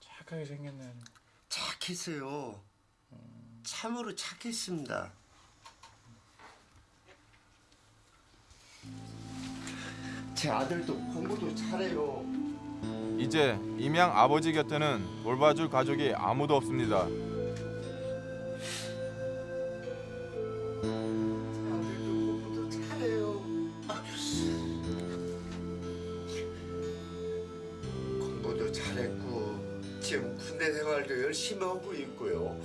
착하게 생겼네. 착했어요. 참으로 착했습니다. 제 아들도 공부도 잘해요. 이제 임양 아버지 곁에는 돌봐줄 가족이 아무도 없습니다. 공부도 잘해요. 공부도 잘했고 지금 군대 생활도 열심히 하고 있고요.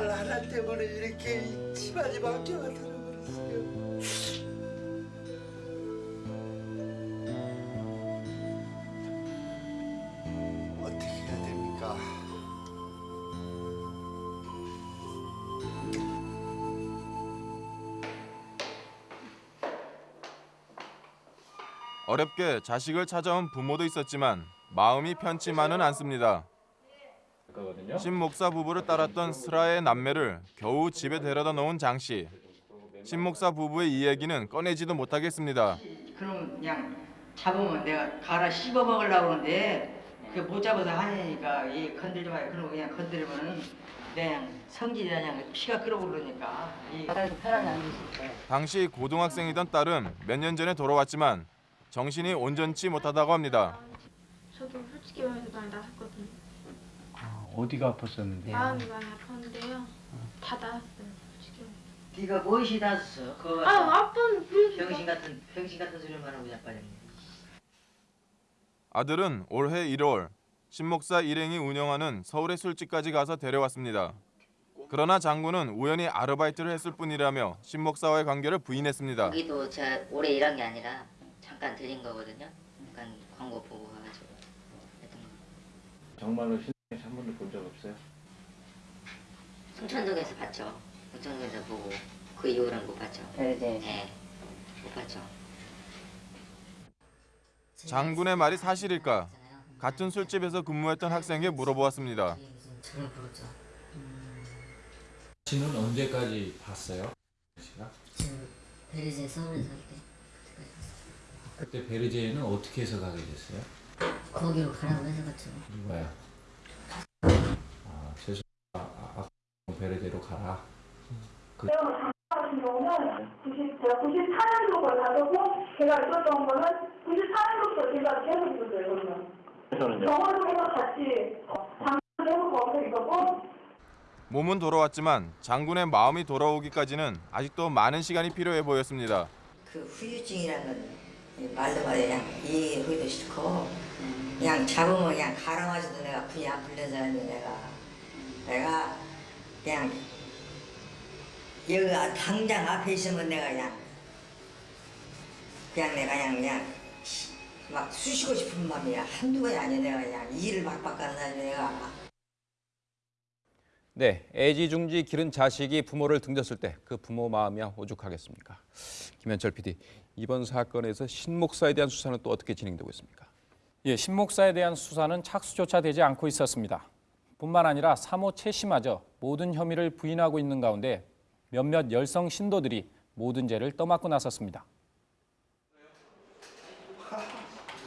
딸 하나 때문에 이렇게 집안이 망쳐가 들어버렸어요. 어렵게 자식을 찾아온 부모도 있었지만 마음이 편치만은 않습니다. 신 목사 부부를 따랐던 슬아의 남매를 겨우 집에 데려다 놓은 장 씨. 신 목사 부부의 이야기는 꺼내지도 못하겠습니다. 그럼 그냥 잡으면 내가 갈아 씹어 먹으려고 그러는데 그못 잡아서 하니까 이 건들지 마요. 그러고 그냥 건드리면은 그냥 성질이 그냥 피가 끓어오르니까 당시 고등학생이던 딸은 몇 년 전에 돌아왔지만 정신이 온전치 못하다고 합니다. 저도 솔직히 말해서 많이 나섰거든요. 어디가 아팠었는데? 마음이 많이 아팠는데요. 다 나았어요. 솔직히. 네가 무엇이 닿았어? 그 아, 아빠는 그래도 병신 같은 병신 같은 소리만 하고 자빠졌네. 아들은 올해 1월 신목사 일행이 운영하는 서울의 술집까지 가서 데려왔습니다. 그러나 장군은 우연히 아르바이트를 했을 뿐이라며 신목사와의 관계를 부인했습니다. 거기도 제가 오래 일한 게 아니라 잠깐 들린 거거든요. 잠깐 광고 보고 가가지고 했던 거. 정말로 신랑에서 한 번도 본 적 없어요? 순천동에서 봤죠. 순천동에서 보고 그 이후로는 못 봤죠. 베르제. 네, 못 봤죠. 장군의 말이 사실일까? 같은 술집에서 근무했던 학생에게 물어보았습니다. 씨는 언제까지 봤어요? 씨가? 베르제 서울에 살 때 그때 베르제에는 어떻게 해서 가게 됐어요? 거기로 가라고 해서 갔죠. 누가요? 아, 죄송. 아, 아, 아 베르제로 가라. 그 제가 같은 경우는 90, 제가 94년도 걸 가졌고 제가 있었던 거는 94년도부터 제가 계속 있었어요. 그러면. 병원에서 같이 장례도 거기서 있었고 몸은 돌아왔지만 장군의 마음이 돌아오기까지는 아직도 많은 시간이 필요해 보였습니다. 그 후유증이라는 건 말도 말해 그냥 이해하기도 싫고 그냥 잡으면 그냥 가라마셔도 내가 분이 안 풀려서 내가 내가 그냥 여기가 당장 앞에 있으면 내가 그냥 그냥 내가 그냥 그냥 막 쑤시고 싶은 마음이야 한두 번이 아니야 내가 그냥 일을 박박 하는 사람이 내가 네, 애지중지 기른 자식이 부모를 등졌을 때 그 부모 마음이야 오죽하겠습니까? 김현철 PD, 이번 사건에서 신 목사에 대한 수사는 또 어떻게 진행되고 있습니까? 예, 신 목사에 대한 수사는 착수조차 되지 않고 있었습니다. 뿐만 아니라 사모 최 씨마저 모든 혐의를 부인하고 있는 가운데 몇몇 열성 신도들이 모든 죄를 떠맡고 나섰습니다.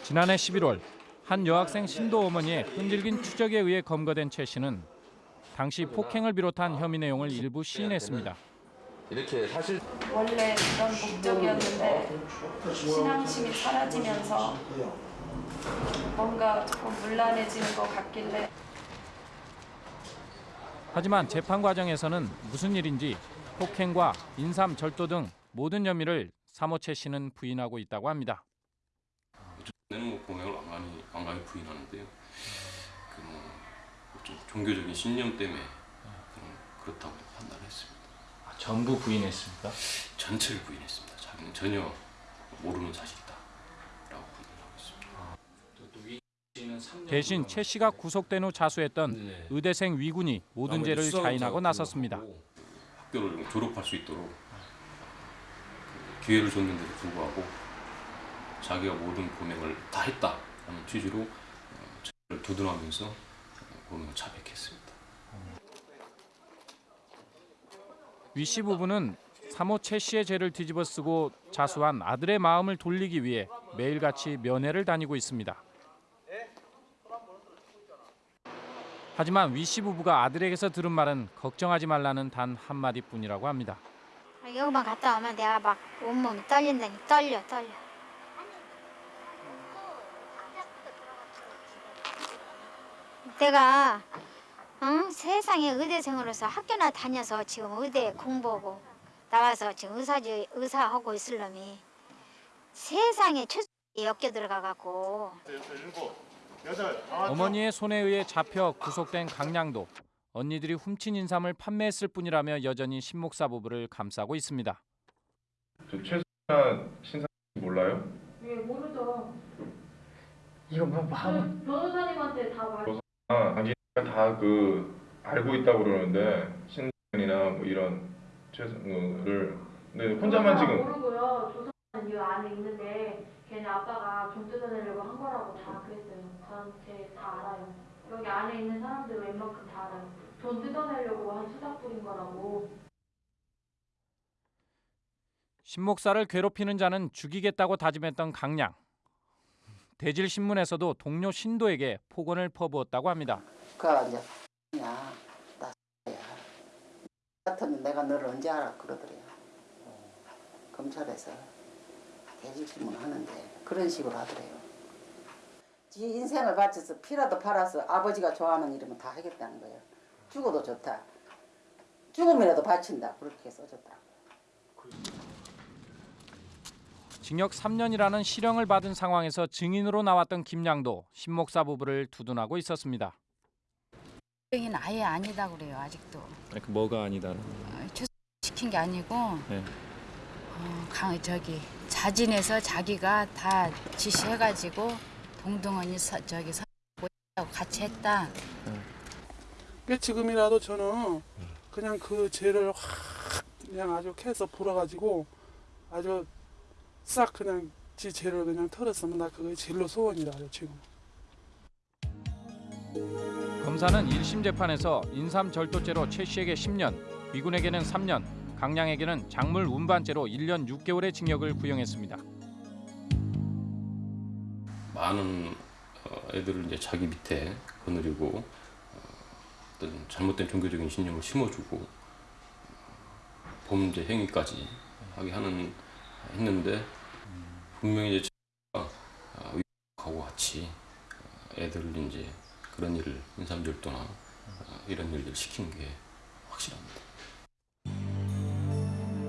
지난해 11월 한 여학생 신도 어머니의 끈질긴 추적에 의해 검거된 최 씨는 당시 폭행을 비롯한 혐의 내용을 일부 시인했습니다. 이렇게 사실 원래 그런 목적이었는데 신앙심이 사라지면서 뭔가 조금 문란해지는 것 같길래 하지만 재판 과정에서는 무슨 일인지 폭행과 인삼 절도 등 모든 혐의를 사모 최 씨는 부인하고 있다고 합니다. 내는 뭐 공약을 완전히 완강히 부인하는데요. 그뭐 좀 종교적인 신념 때문에 그렇다고 판단했습니다. 아, 전부 부인했습니까? 전체를 부인했습니다. 자기는 전혀 모르는 사실이다라고 판단하고 있습니다. 대신 최 씨가 구속된 후 자수했던 네. 의대생 위군이 모든 죄를 자인하고 나섰습니다. 학교를 졸업할 수 있도록 그 기회를 줬는데도 불구하고 자기가 모든 범행을 다 했다라는 취지로 어, 저를 두둔하면서 어, 범행을 자백했습니다. 위 씨 부부는 사모 최 씨의 죄를 뒤집어 쓰고 자수한 아들의 마음을 돌리기 위해 매일같이 면회를 다니고 있습니다. 하지만 위씨 부부가 아들에게서 들은 말은 걱정하지 말라는 단 한마디뿐이라고 합니다. 여기만 갔다 오면 내가 막 온몸이 떨린다니 떨려 떨려. 내가 응? 세상에 의대생으로서 학교나 다녀서 지금 의대 공부하고 나가서 지금 의사지 의사하고 있을 놈이 세상에 최소에 엮여 들어가 갖고 어머니의 손에 의해 잡혀 구속된 강량도 언니들이 훔친 인삼을 판매했을 뿐이라며 여전히 신목사 부부를 감싸고 있습니다. 저 최수나 신사 몰라요? 예, 모르죠. 이거 뭐 하는? 변호사님한테 다 말. 아, 자기가 다그 알고 있다고 그러는데 신이나 뭐 이런 최수를 근데 혼자만 지금 모르고요. 조사는 이 안에 있는데 걔네 아빠가 돈 뜯어내려고 한 거라고 다 그랬어요. 저한테 다 알아요. 여기 안에 있는 사람들 웬만큼 다 알아요. 돈 뜯어내려고 한 수작 부린 거라고. 신 목사를 괴롭히는 자는 죽이겠다고 다짐했던 강량. 대질 신문에서도 동료 신도에게 폭언을 퍼부었다고 합니다. 그 이제 야, 나 야. 같으면 내가 너를 언제 알아 그러더래요. 검찰에서 대질신문 하는데 그런 식으로 하더래요. 지 인생을 바쳐서 피라도 팔아서 아버지가 좋아하는 일이면 다 하겠다는 거예요. 죽어도 좋다. 죽음이라도 바친다. 그렇게 써줬다. 징역 3년이라는 실형을 받은 상황에서 증인으로 나왔던 김양도 신목사 부부를 두둔하고 있었습니다. 는 아예 아니다 그래요 아직도 그 뭐가 아니다는? 시킨 게 아니고 네. 어, 강 저기 자진해서 자기가 다 지시해가지고 동동원이 서, 저기 서 같이 했다. 그 지금이라도 저는 그냥 그 죄를 확 그냥 아주 캐서 불어가지고 아주 싹 그냥 지 죄를 그냥 털었으면 나 그게 제일로 소원이라요 지금. 검사는 1심 재판에서 인삼 절도죄로 최 씨에게 10년, 위군에게는 3년, 강량에게는 작물 운반죄로 1년 6개월의 징역을 구형했습니다. 많은 어, 애들을 이제 자기 밑에 거느리고 어, 어떤 잘못된 종교적인 신념을 심어주고 어, 범죄 행위까지 하게 하는 했는데 분명히 이제 어, 위하고 같이 어, 애들을 이제 그런 일을 인삼절도나 어, 이런 일들 시킨 게 확실합니다.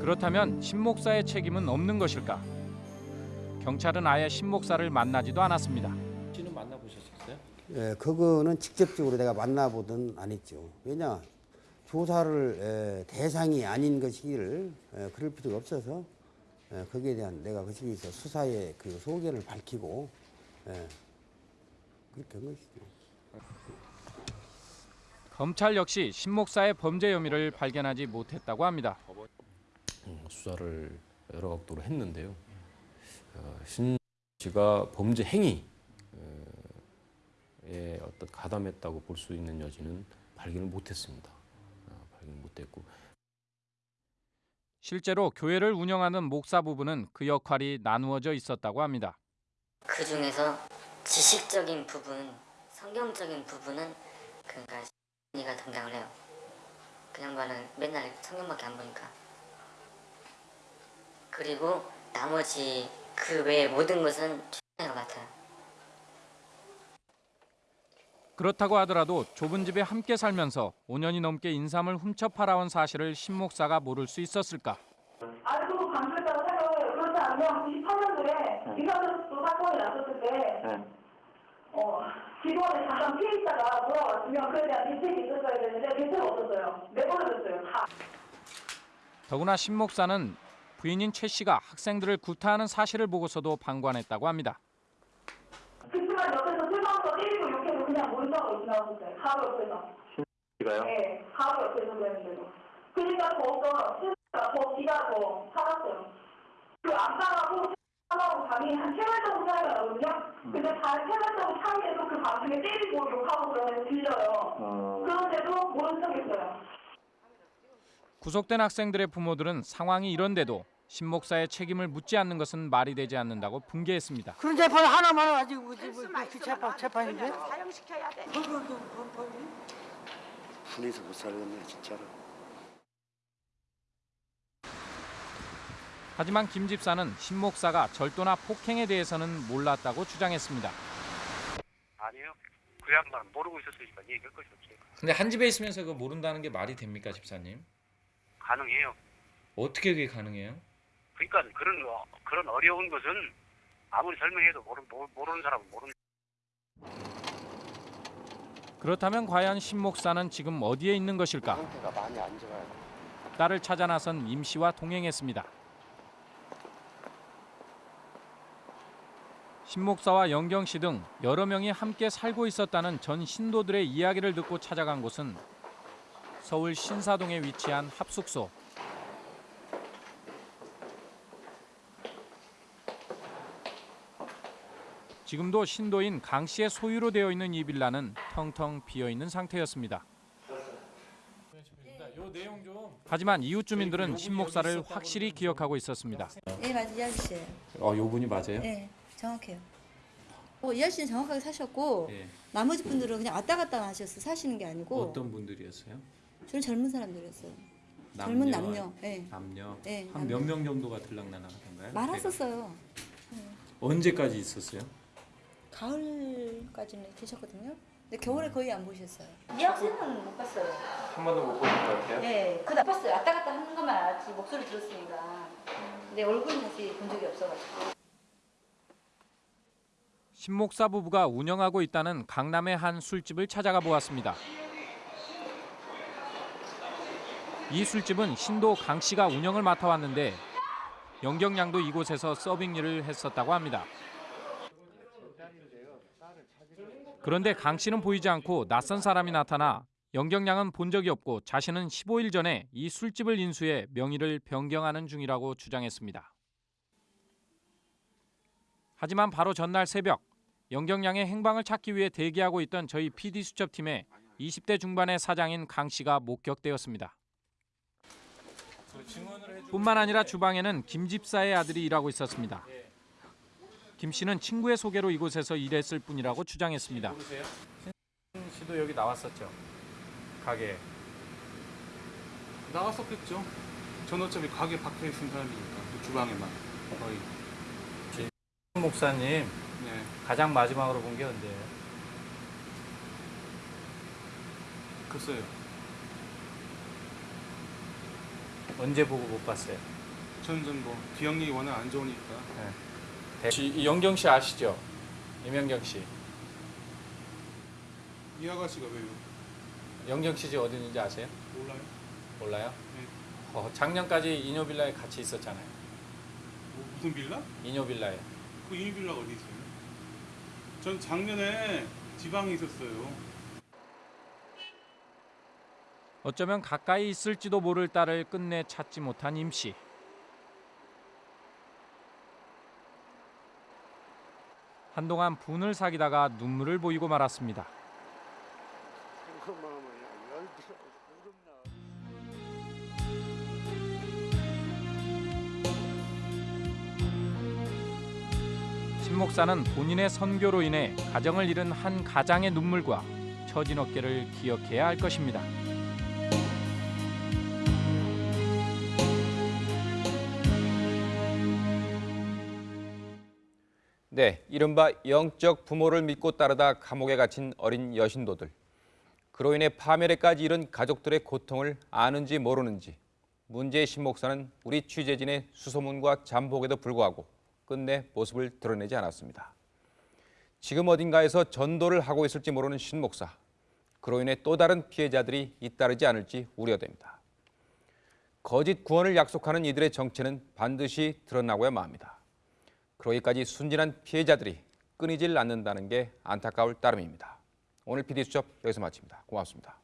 그렇다면 신목사의 책임은 없는 것일까? 경찰은 아예 신목사를 만나지도 않았습니다. 씨는 만나보셨어요? 예, 그거는 직접적으로 내가 만나보든 안 했죠. 왜냐 조사를 에, 대상이 아닌 것이기를 에, 그럴 필요가 없어서 에, 거기에 대한 내가 거기서 수사의 그 소견을 밝히고 에, 그렇게 한 것이죠. 검찰 역시 신 목사의 범죄 혐의를 발견하지 못했다고 합니다. 음, 수사를 여러 각도로 했는데요. 어, 신 씨가 범죄 행위에 어떤 가담했다고 볼 수 있는 여지는 발견을 못했습니다. 어, 발견 못했고 실제로 교회를 운영하는 목사 부부는 그 역할이 나누어져 있었다고 합니다. 그 중에서 지식적인 부분, 성경적인 부분은 그러니까 이가 담당을 해요. 그 양반은 맨날 성경밖에 안 보니까. 그리고 나머지 그 외의 모든 것은 내가 맡아요. 그렇다고 하더라도 좁은 집에 함께 살면서 5년이 넘게 인삼을 훔쳐 팔아온 사실을 신 목사가 모를 수 있었을까? 알고 강조했다고 생각해요. 그렇지 않으면 98년도에 이사들도 사건이 났었을 때, 어, 기도원에 잠깐 피해 있다가 돌아왔으면 그에 대한 대책이 있었어야 되는데 대책 없었어요. 내버려뒀어요. 다. 더구나 신 목사는 부인인 최 씨가 학생들을 구타하는 사실을 보고서도 방관했다고 합니다. 그치만 옆에서 술방서 때리고 욕해도 그냥 모른다고 지나갔어요. 바로 옆에서. 이가요? 네, 바로 옆에서 그랬는데도. 그러니까 더욱더 스스가 더 기가 더 살았어요. 그 안방하고 안방하고 방이 한 세발 정도 차이가 나거든요. 근데 다 세발 정도 차이에도 그 방송에 때리고 욕하고 그러면 들려요. 그런데도 모른 척했어요. 구속된 학생들의 부모들은 상황이 이런데도 신 목사의 책임을 묻지 않는 것은 말이 되지 않는다고 분개했습니다. 그런 재판 하나만 가지고 뭐지 뭐, 그 재판 재판인데? 사형시켜야 돼. 분해서 못 살겠네 진짜로. 하지만 김 집사는 신 목사가 절도나 폭행에 대해서는 몰랐다고 주장했습니다. 아니요. 그 양반 모르고 있었으니까 얘기할 것이 없어요. 근데 한 집에 있으면서 그 모른다는 게 말이 됩니까, 집사님? 가능해요. 어떻게 그게 가능해요? 그러니까 그런 어- 그런 어려운 것은 아무리 설명해도 모르, 모- 모르는 사람은 모르는. 그렇다면 과연 신 목사는 지금 어디에 있는 것일까? 상태가 많이 안 좋아요. 딸을 찾아 나선 임 씨와 동행했습니다. 신 목사와 영경 씨 등 여러 명이 함께 살고 있었다는 전 신도들의 이야기를 듣고 찾아간 곳은 서울 신사동에 위치한 합숙소. 지금도 신도인 강 씨의 소유로 되어 있는 이 빌라는 텅텅 비어 있는 상태였습니다. 좀. 하지만 이웃 주민들은 신 목사를 확실히 기억하고 있었습니다. 네 맞아요 이 아저씨예요. 어, 요 분이 맞아요? 네 정확해요. 어, 이 아저씨는 정확하게 사셨고 예. 나머지 분들은 그냥 왔다 갔다 하셨어 사시는 게 아니고 어떤 분들이었어요? 저는 젊은 사람들이었어요. 젊은 남녀. 네. 남녀. 네, 한몇 명 정도가 들락날락하던가요? 많았었어요. 언제까지 있었어요? 가을까지는 계셨거든요. 근데 겨울에 거의 안 보셨어요. 음. 이 학생은 못 봤어요. 한 번도 못 보신 것 같아요? 네, 그다 봤어요. 왔다 갔다 하는 것만 알았지 목소리 들었으니까. 근데 얼굴은 다시 본 적이 없어가지고. 신 목사 부부가 운영하고 있다는 강남의 한 술집을 찾아가 보았습니다. 이 술집은 신도 강 씨가 운영을 맡아왔는데 영경 양도 이곳에서 서빙 일을 했었다고 합니다. 그런데 강 씨는 보이지 않고 낯선 사람이 나타나 영경 양은 본 적이 없고 자신은 15일 전에 이 술집을 인수해 명의를 변경하는 중이라고 주장했습니다. 하지만 바로 전날 새벽 영경 양의 행방을 찾기 위해 대기하고 있던 저희 PD 수첩팀에 20대 중반의 사장인 강 씨가 목격되었습니다. 뿐만 아니라 주방에는 김 집사의 아들이 일하고 있었습니다. 김 씨는 친구의 소개로 이곳에서 일했을 뿐이라고 주장했습니다. 신 씨도 여기 나왔었죠. 가게. 나왔었겠죠. 전 어차피 가게 박혀 있은 사람이니까 그 주방에만 거의. 신 목사님 네. 가장 마지막으로 본 게 언제예요? 글쎄요. 언제 보고 못 봤어요? 저는 뭐 기억력이 워낙 안 좋으니까. 혹시 이 영경 씨 아시죠? 임영경 씨. 이 아가씨가 왜요? 영경 씨 집 어디 있는지 아세요? 몰라요? 몰라요? 네. 어, 작년까지 이뇨 빌라에 같이 있었잖아요. 뭐 무슨 빌라? 이뇨 빌라에. 그 이빌라가 어디 있어요? 전 작년에 지방에 있었어요. 어쩌면 가까이 있을지도 모를 딸을 끝내 찾지 못한 임 씨. 한동안 분을 사귀다가 눈물을 보이고 말았습니다. 신 목사는 본인의 선교로 인해 가정을 잃은 한 가장의 눈물과 처진 어깨를 기억해야 할 것입니다. 네, 이른바 영적 부모를 믿고 따르다 감옥에 갇힌 어린 여신도들. 그로 인해 파멸에까지 이른 가족들의 고통을 아는지 모르는지 문제의 신 목사는 우리 취재진의 수소문과 잠복에도 불구하고 끝내 모습을 드러내지 않았습니다. 지금 어딘가에서 전도를 하고 있을지 모르는 신 목사. 그로 인해 또 다른 피해자들이 잇따르지 않을지 우려됩니다. 거짓 구원을 약속하는 이들의 정체는 반드시 드러나고야만 합니다. 그러기까지 순진한 피해자들이 끊이질 않는다는 게 안타까울 따름입니다. 오늘 PD수첩 여기서 마칩니다. 고맙습니다.